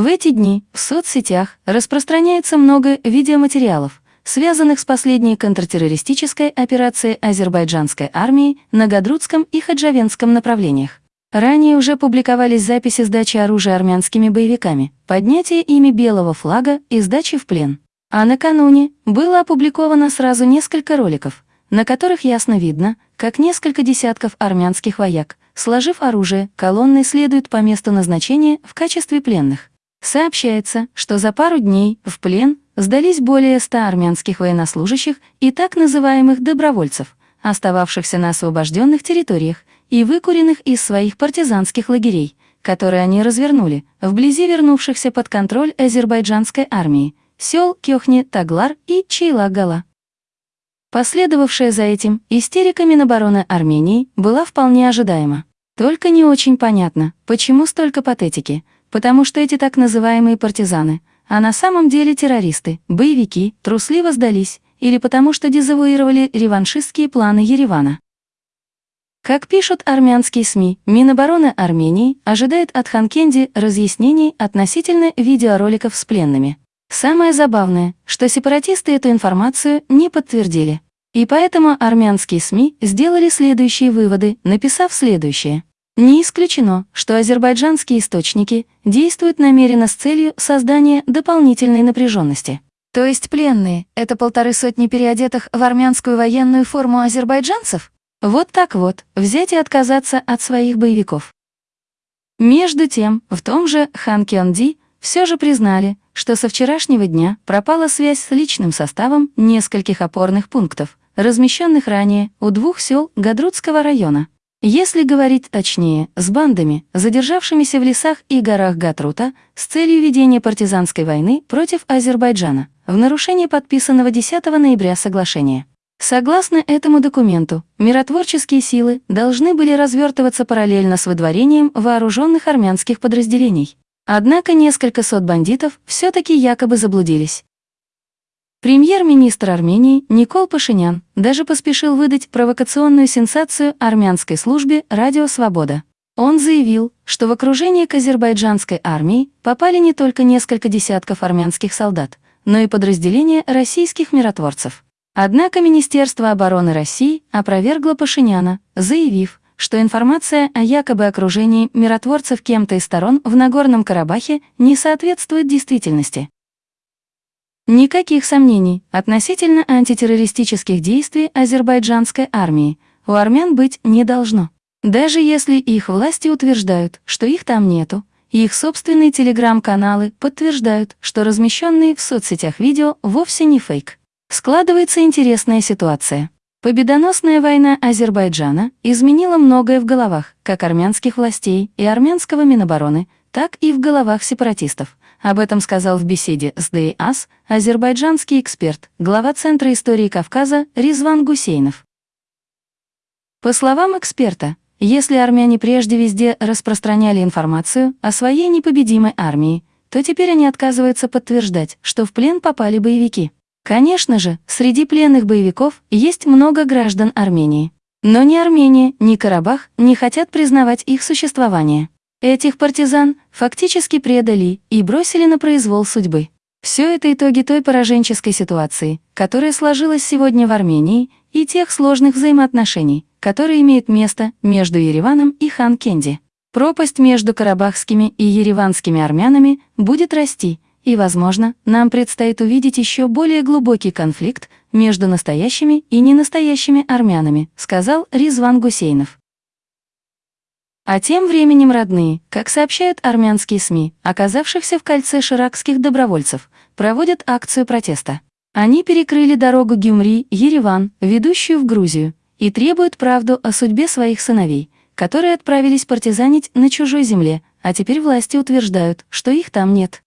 В эти дни в соцсетях распространяется много видеоматериалов, связанных с последней контртеррористической операцией азербайджанской армии на Гадрутском и Хаджавенском направлениях. Ранее уже публиковались записи сдачи оружия армянскими боевиками, поднятия ими белого флага и сдачи в плен. А накануне было опубликовано сразу несколько роликов, на которых ясно видно, как несколько десятков армянских вояк, сложив оружие, колонны следуют по месту назначения в качестве пленных. Сообщается, что за пару дней в плен сдались более 100 армянских военнослужащих и так называемых добровольцев, остававшихся на освобожденных территориях и выкуренных из своих партизанских лагерей, которые они развернули, вблизи вернувшихся под контроль азербайджанской армии, сел Кёхни, Таглар и Чейла-Гала. Последовавшая за этим истерика Минобороны Армении была вполне ожидаема. Только не очень понятно, почему столько патетики – потому что эти так называемые партизаны, а на самом деле террористы, боевики, трусливо сдались, или потому что дезавуировали реваншистские планы Еревана. Как пишут армянские СМИ, Минобороны Армении ожидает от Ханкенди разъяснений относительно видеороликов с пленными. Самое забавное, что сепаратисты эту информацию не подтвердили. И поэтому армянские СМИ сделали следующие выводы, написав следующее. Не исключено, что азербайджанские источники действуют намеренно с целью создания дополнительной напряженности. То есть пленные — это полторы сотни переодетых в армянскую военную форму азербайджанцев? Вот так вот, взять и отказаться от своих боевиков. Между тем, в том же Хан Кёнди все же признали, что со вчерашнего дня пропала связь с личным составом нескольких опорных пунктов, размещенных ранее у двух сел Гадрутского района. Если говорить точнее, с бандами, задержавшимися в лесах и горах Гатрута с целью ведения партизанской войны против Азербайджана, в нарушение подписанного 10 ноября соглашения. Согласно этому документу, миротворческие силы должны были развертываться параллельно с выдворением вооруженных армянских подразделений. Однако несколько сот бандитов все-таки якобы заблудились. Премьер-министр Армении Никол Пашинян даже поспешил выдать провокационную сенсацию армянской службе «Радио Свобода». Он заявил, что в окружение к азербайджанской армии попали не только несколько десятков армянских солдат, но и подразделения российских миротворцев. Однако Министерство обороны России опровергло Пашиняна, заявив, что информация о якобы окружении миротворцев кем-то из сторон в Нагорном Карабахе не соответствует действительности. Никаких сомнений относительно антитеррористических действий азербайджанской армии у армян быть не должно. Даже если их власти утверждают, что их там нету, их собственные телеграм-каналы подтверждают, что размещенные в соцсетях видео вовсе не фейк. Складывается интересная ситуация. Победоносная война Азербайджана изменила многое в головах как армянских властей и армянского Минобороны, так и в головах сепаратистов. Об этом сказал в беседе с ДИАС азербайджанский эксперт, глава Центра истории Кавказа Ризван Гусейнов. По словам эксперта, если армяне прежде везде распространяли информацию о своей непобедимой армии, то теперь они отказываются подтверждать, что в плен попали боевики. Конечно же, среди пленных боевиков есть много граждан Армении. Но ни Армения, ни Карабах не хотят признавать их существование. Этих партизан фактически предали и бросили на произвол судьбы. Все это итоги той пораженческой ситуации, которая сложилась сегодня в Армении, и тех сложных взаимоотношений, которые имеют место между Ереваном и Хан-Кенди. Пропасть между карабахскими и ереванскими армянами будет расти, и, возможно, нам предстоит увидеть еще более глубокий конфликт между настоящими и ненастоящими армянами, сказал Ризван Гусейнов. А тем временем родные, как сообщают армянские СМИ, оказавшихся в кольце ширакских добровольцев, проводят акцию протеста. Они перекрыли дорогу Гюмри-Ереван, ведущую в Грузию, и требуют правду о судьбе своих сыновей, которые отправились партизанить на чужой земле, а теперь власти утверждают, что их там нет.